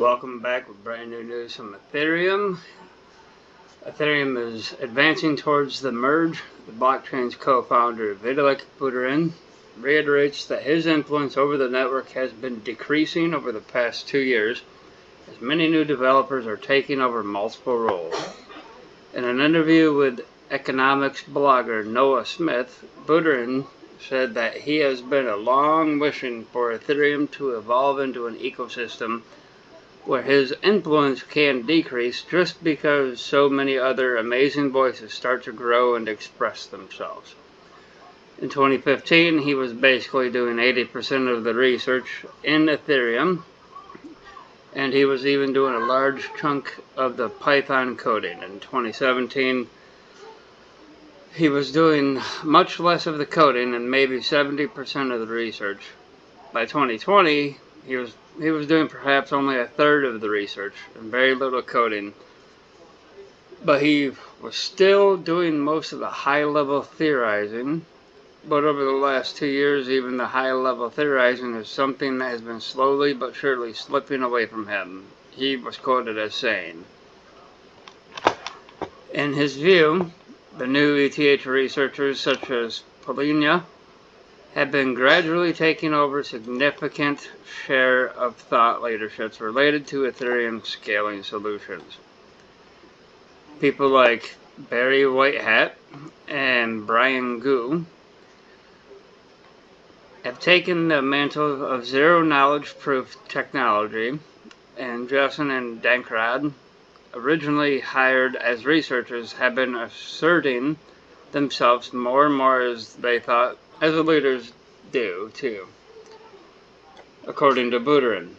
Welcome back with brand new news from Ethereum. Ethereum is advancing towards the merge. The blockchain's co-founder Vitalik Buterin reiterates that his influence over the network has been decreasing over the past two years as many new developers are taking over multiple roles. In an interview with economics blogger Noah Smith, Buterin said that he has been a long wishing for Ethereum to evolve into an ecosystem where his influence can decrease just because so many other amazing voices start to grow and express themselves. In 2015, he was basically doing 80% of the research in Ethereum, and he was even doing a large chunk of the Python coding. In 2017, he was doing much less of the coding and maybe 70% of the research. By 2020, he was he was doing perhaps only a third of the research and very little coding. But he was still doing most of the high-level theorizing. But over the last two years, even the high-level theorizing is something that has been slowly but surely slipping away from him. He was quoted as saying, In his view, the new ETH researchers such as Polynya have been gradually taking over significant share of thought leaderships related to Ethereum scaling solutions. People like Barry Whitehat and Brian Gu have taken the mantle of zero knowledge proof technology and Justin and Dankrad originally hired as researchers have been asserting themselves more and more as they thought, as the leaders do too, according to Buterin.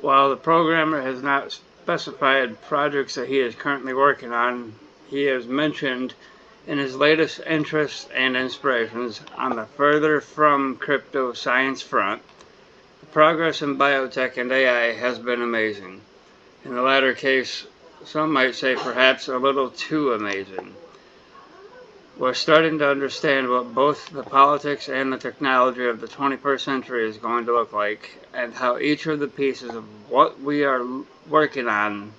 While the programmer has not specified projects that he is currently working on, he has mentioned in his latest interests and inspirations on the further from crypto science front, the progress in biotech and AI has been amazing. In the latter case, some might say perhaps a little too amazing. We're starting to understand what both the politics and the technology of the 21st century is going to look like, and how each of the pieces of what we are working on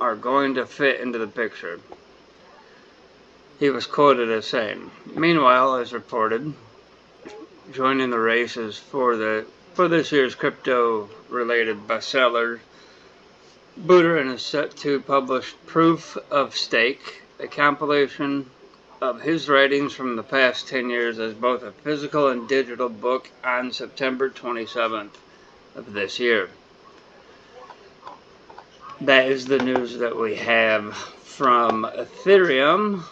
are going to fit into the picture. He was quoted as saying, Meanwhile, as reported, joining the races for the for this year's crypto-related bestseller Buterin is set to publish Proof of Stake, a compilation of his writings from the past 10 years as both a physical and digital book on September 27th of this year. That is the news that we have from Ethereum.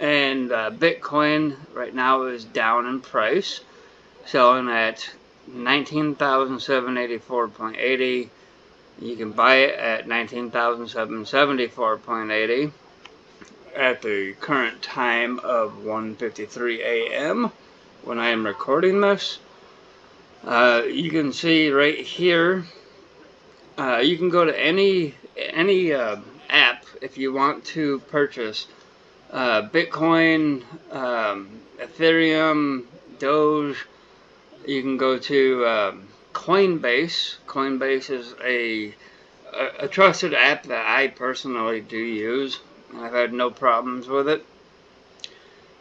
And uh, Bitcoin right now is down in price, selling at 19,784.80 you can buy it at 19,774.80 at the current time of 1.53 a.m. when I am recording this. Uh, you can see right here, uh, you can go to any any uh, app if you want to purchase uh, Bitcoin, um, Ethereum, Doge. You can go to um, Coinbase. Coinbase is a, a, a trusted app that I personally do use. I've had no problems with it.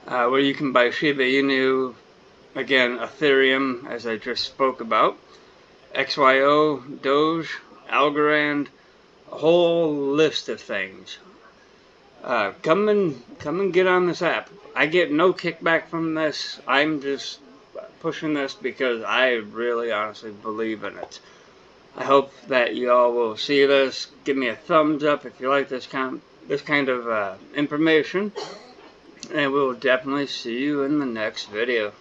Uh, where you can buy Shiba Inu, again, Ethereum, as I just spoke about, XYO, Doge, Algorand, a whole list of things. Uh, come and come and get on this app. I get no kickback from this. I'm just pushing this because I really honestly believe in it. I hope that you all will see this. Give me a thumbs up if you like this kind this kind of uh, information. And we will definitely see you in the next video.